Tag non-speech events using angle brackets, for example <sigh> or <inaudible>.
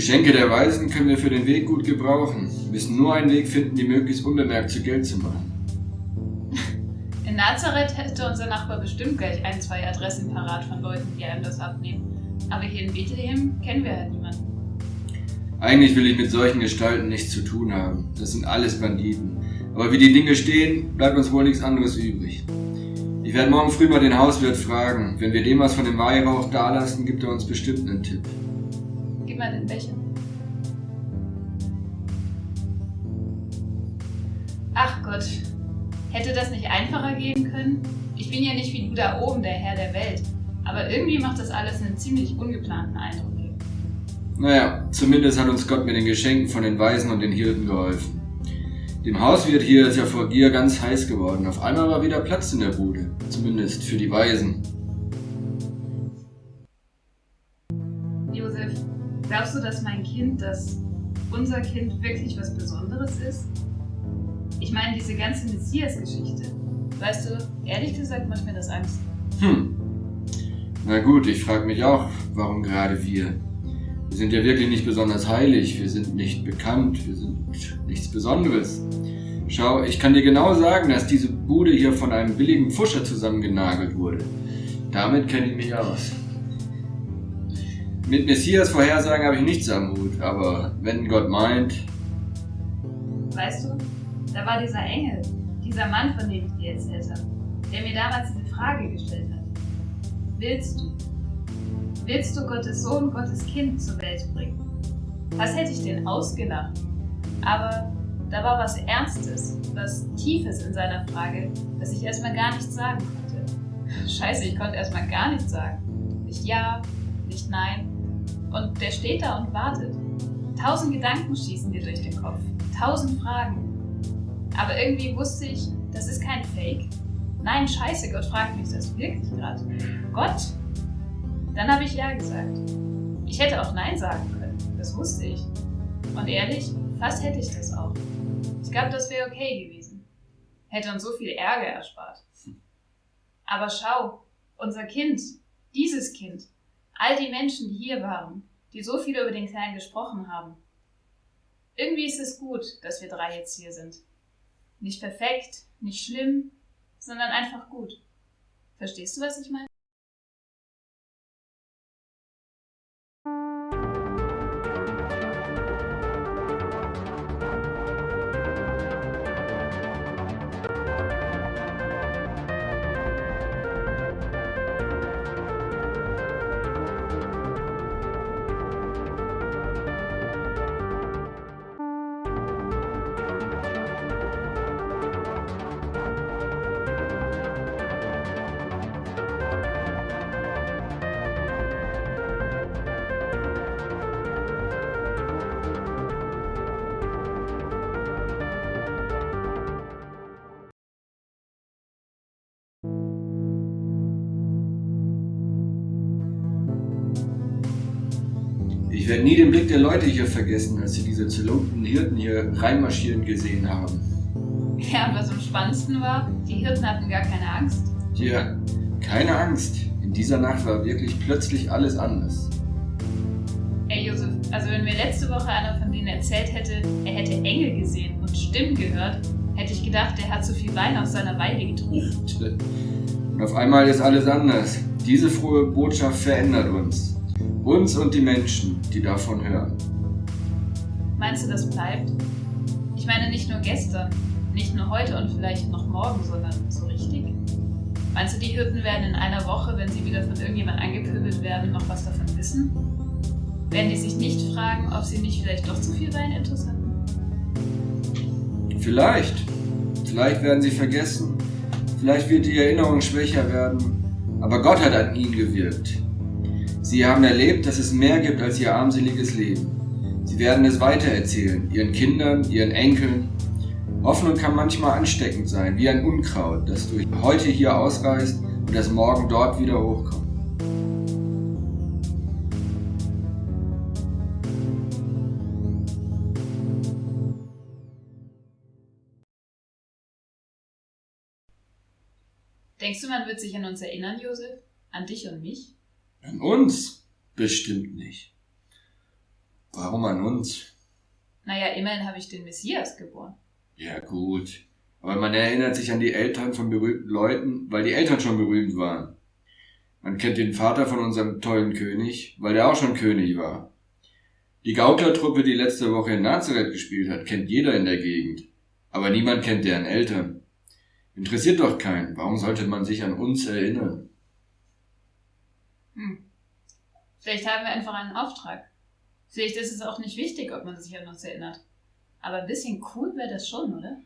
Geschenke der Weisen können wir für den Weg gut gebrauchen. Wir müssen nur einen Weg finden, die möglichst unbemerkt zu Geld zu machen. <laughs> In Nazareth hätte unser Nachbar bestimmt gleich ein, zwei Adressen parat von Leuten, die einem das abnehmen. Aber hier in Bethlehem kennen wir halt niemanden. Eigentlich will ich mit solchen Gestalten nichts zu tun haben. Das sind alles Banditen. Aber wie die Dinge stehen, bleibt uns wohl nichts anderes übrig. Ich werde morgen früh mal den Hauswirt fragen. Wenn wir dem was von dem Weihrauch dalassen, gibt er uns bestimmt einen Tipp. Mal den Becher. Ach Gott, hätte das nicht einfacher gehen können? Ich bin ja nicht wie du da oben, der Herr der Welt. Aber irgendwie macht das alles einen ziemlich ungeplanten Eindruck hier. Naja, zumindest hat uns Gott mit den Geschenken von den Weisen und den Hirten geholfen. Dem Hauswirt hier ist ja vor Gier ganz heiß geworden. Auf einmal war wieder Platz in der Bude. Zumindest für die Weisen. Glaubst du, dass mein Kind, dass unser Kind wirklich was Besonderes ist? Ich meine, diese ganze Messias-Geschichte. Weißt du, ehrlich gesagt macht mir das Angst. Hm. Na gut, ich frage mich auch, warum gerade wir? Wir sind ja wirklich nicht besonders heilig, wir sind nicht bekannt, wir sind nichts Besonderes. Schau, ich kann dir genau sagen, dass diese Bude hier von einem billigen Pfuscher zusammengenagelt wurde. Damit kenne ich mich aus. Mit Messias Vorhersagen habe ich nichts am Hut, aber wenn Gott meint... Weißt du, da war dieser Engel, dieser Mann, von dem ich dir erzählt habe, der mir damals diese Frage gestellt hat. Willst du? Willst du Gottes Sohn, Gottes Kind zur Welt bringen? Was hätte ich denn ausgelacht? Aber da war was Ernstes, was Tiefes in seiner Frage, dass ich erstmal gar nichts sagen konnte. Scheiße, ich konnte erstmal gar nichts sagen. Nicht ja, nicht nein. Und der steht da und wartet. Tausend Gedanken schießen dir durch den Kopf. Tausend Fragen. Aber irgendwie wusste ich, das ist kein Fake. Nein, scheiße, Gott fragt mich das wirklich gerade. Gott? Dann habe ich Ja gesagt. Ich hätte auch Nein sagen können, das wusste ich. Und ehrlich, fast hätte ich das auch. Ich glaube, das wäre okay gewesen. Hätte uns so viel Ärger erspart. Aber schau, unser Kind, dieses Kind, all die Menschen, die hier waren, die so viel über den Kleinen gesprochen haben. Irgendwie ist es gut, dass wir drei jetzt hier sind. Nicht perfekt, nicht schlimm, sondern einfach gut. Verstehst du, was ich meine? Werde nie den Blick der Leute hier vergessen, als sie diese zerlumpten Hirten hier reinmarschieren gesehen haben. Ja, und was am spannendsten war, die Hirten hatten gar keine Angst. Tja, keine Angst. In dieser Nacht war wirklich plötzlich alles anders. Ey Josef, also wenn mir letzte Woche einer von denen erzählt hätte, er hätte Engel gesehen und Stimmen gehört, hätte ich gedacht, der hat zu viel Wein aus seiner Weide getrunken. Und auf einmal ist alles anders. Diese frohe Botschaft verändert uns. Uns und die Menschen, die davon hören. Meinst du, das bleibt? Ich meine nicht nur gestern, nicht nur heute und vielleicht noch morgen, sondern so richtig? Meinst du, die Hirten werden in einer Woche, wenn sie wieder von irgendjemand angepöbelt werden, noch was davon wissen? Werden die sich nicht fragen, ob sie nicht vielleicht doch zu viel Wein intus hatten? Vielleicht. Vielleicht werden sie vergessen. Vielleicht wird die Erinnerung schwächer werden. Aber Gott hat an ihnen gewirkt. Sie haben erlebt, dass es mehr gibt als ihr armseliges Leben. Sie werden es weitererzählen, ihren Kindern, ihren Enkeln. Hoffnung kann manchmal ansteckend sein, wie ein Unkraut, das durch heute hier ausreißt und das morgen dort wieder hochkommt. Denkst du, man wird sich an uns erinnern, Josef? An dich und mich? An uns? Bestimmt nicht. Warum an uns? Naja, immerhin habe ich den Messias geboren. Ja, gut. Aber man erinnert sich an die Eltern von berühmten Leuten, weil die Eltern schon berühmt waren. Man kennt den Vater von unserem tollen König, weil der auch schon König war. Die Gauklertruppe, die letzte Woche in Nazareth gespielt hat, kennt jeder in der Gegend. Aber niemand kennt deren Eltern. Interessiert doch keinen. Warum sollte man sich an uns erinnern? Hm. Vielleicht haben wir einfach einen Auftrag. Vielleicht ist es auch nicht wichtig, ob man sich an uns erinnert. Aber ein bisschen cool wäre das schon, oder?